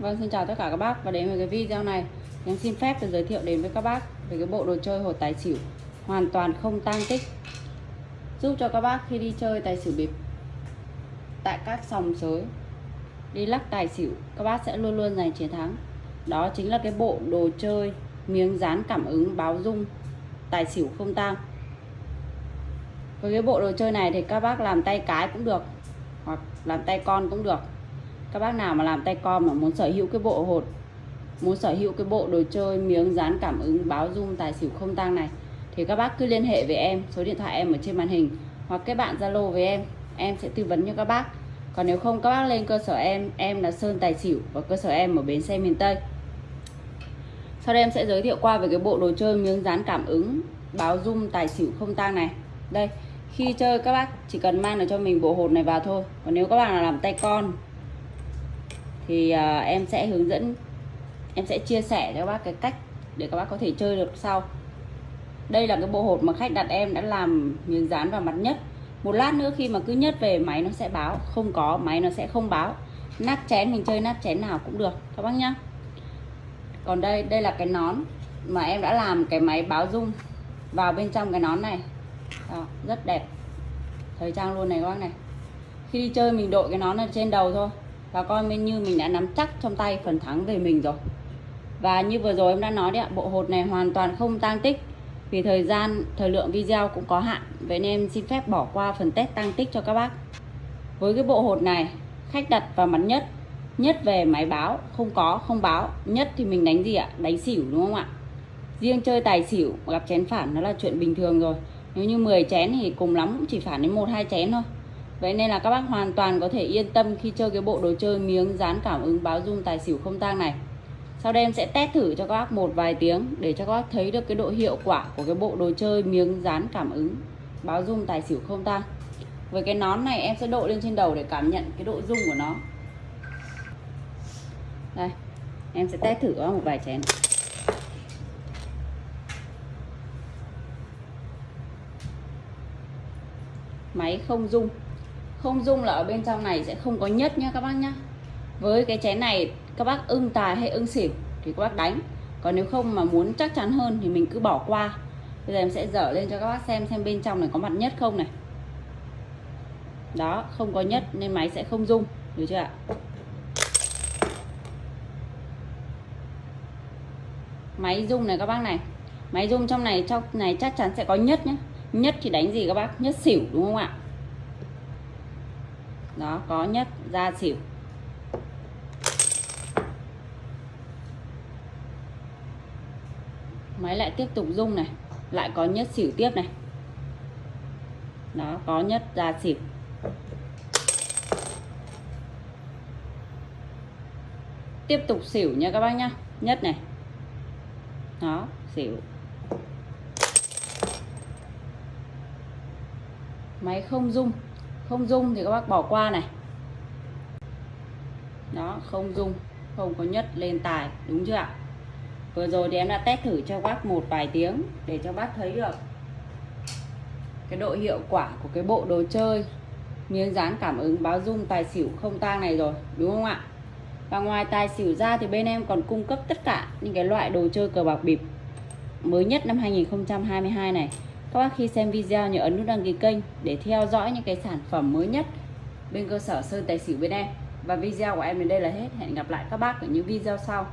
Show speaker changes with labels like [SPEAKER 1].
[SPEAKER 1] Vâng, xin chào tất cả các bác và đến với cái video này. Em xin phép được giới thiệu đến với các bác về cái bộ đồ chơi hột tài xỉu hoàn toàn không tang tích. Giúp cho các bác khi đi chơi tài xỉu bịp tại các sòng sới đi lắc tài xỉu các bác sẽ luôn luôn giành chiến thắng. Đó chính là cái bộ đồ chơi miếng dán cảm ứng báo dung tài xỉu không tang. Với cái bộ đồ chơi này thì các bác làm tay cái cũng được hoặc làm tay con cũng được các bác nào mà làm tay con mà muốn sở hữu cái bộ hột, muốn sở hữu cái bộ đồ chơi, miếng dán cảm ứng, báo dung, tài xỉu không tăng này, thì các bác cứ liên hệ với em. Số điện thoại em ở trên màn hình. Hoặc kết bạn zalo với em. Em sẽ tư vấn cho các bác. Còn nếu không, các bác lên cơ sở em. Em là sơn tài xỉu và cơ sở em ở bến xe miền tây. Sau đây em sẽ giới thiệu qua về cái bộ đồ chơi, miếng dán cảm ứng, báo dung, tài xỉu không tang này. Đây, khi chơi các bác chỉ cần mang được cho mình bộ hột này vào thôi. Còn nếu các bạn là làm tay con thì uh, em sẽ hướng dẫn em sẽ chia sẻ cho các bác cái cách để các bác có thể chơi được sau. Đây là cái bộ hột mà khách đặt em đã làm miếng dán vào mặt nhất. Một lát nữa khi mà cứ nhất về máy nó sẽ báo. Không có máy nó sẽ không báo. Nát chén mình chơi nát chén nào cũng được các bác nhá. Còn đây đây là cái nón mà em đã làm cái máy báo dung vào bên trong cái nón này. Đó, rất đẹp. Thời trang luôn này các bác này. Khi đi chơi mình đội cái nón ở trên đầu thôi và coi như mình đã nắm chắc trong tay phần thắng về mình rồi. Và như vừa rồi em đã nói đấy ạ, bộ hột này hoàn toàn không tăng tích. Vì thời gian, thời lượng video cũng có hạn. Vậy nên em xin phép bỏ qua phần test tăng tích cho các bác. Với cái bộ hột này, khách đặt vào mặt nhất nhất về máy báo, không có, không báo. Nhất thì mình đánh gì ạ? Đánh xỉu đúng không ạ? Riêng chơi tài xỉu, gặp chén phản nó là chuyện bình thường rồi. Nếu như 10 chén thì cùng lắm cũng chỉ phản đến một, hai chén thôi. Vậy nên là các bác hoàn toàn có thể yên tâm khi chơi cái bộ đồ chơi miếng dán cảm ứng báo dung tài xỉu không tang này. Sau đây em sẽ test thử cho các bác một vài tiếng để cho các bác thấy được cái độ hiệu quả của cái bộ đồ chơi miếng dán cảm ứng báo dung tài xỉu không tang. Với cái nón này em sẽ đội lên trên đầu để cảm nhận cái độ dung của nó. Đây, em sẽ test thử một vài chén. Máy không dung không dung là ở bên trong này sẽ không có nhất nhá các bác nhá. Với cái chén này, các bác ưng tài hay ưng xỉu thì các bác đánh. Còn nếu không mà muốn chắc chắn hơn thì mình cứ bỏ qua. Bây giờ em sẽ dở lên cho các bác xem xem bên trong này có mặt nhất không này. Đó, không có nhất nên máy sẽ không dung. Được chưa ạ? Máy dung này các bác này. Máy dung trong này trong này chắc chắn sẽ có nhất nhé nhất thì đánh gì các bác? Nhất xỉu, đúng không ạ? Đó, có nhất ra xỉu. Máy lại tiếp tục rung này, lại có nhất xỉu tiếp này. Đó, có nhất ra xỉu. Tiếp tục xỉu nha các bác nhá. Nhất này. Đó, xỉu. Máy không rung không dung thì các bác bỏ qua này. Đó, không dung, không có nhất lên tài, đúng chưa ạ? Vừa rồi thì em đã test thử cho bác một vài tiếng để cho bác thấy được cái độ hiệu quả của cái bộ đồ chơi. Miếng dán cảm ứng báo dung tài xỉu không tang này rồi, đúng không ạ? Và ngoài tài xỉu ra thì bên em còn cung cấp tất cả những cái loại đồ chơi cờ bạc bịp mới nhất năm 2022 này các bác khi xem video nhớ ấn nút đăng ký kênh để theo dõi những cái sản phẩm mới nhất bên cơ sở Sơn Tài Xỉu bên em. Và video của em đến đây là hết. Hẹn gặp lại các bác ở những video sau.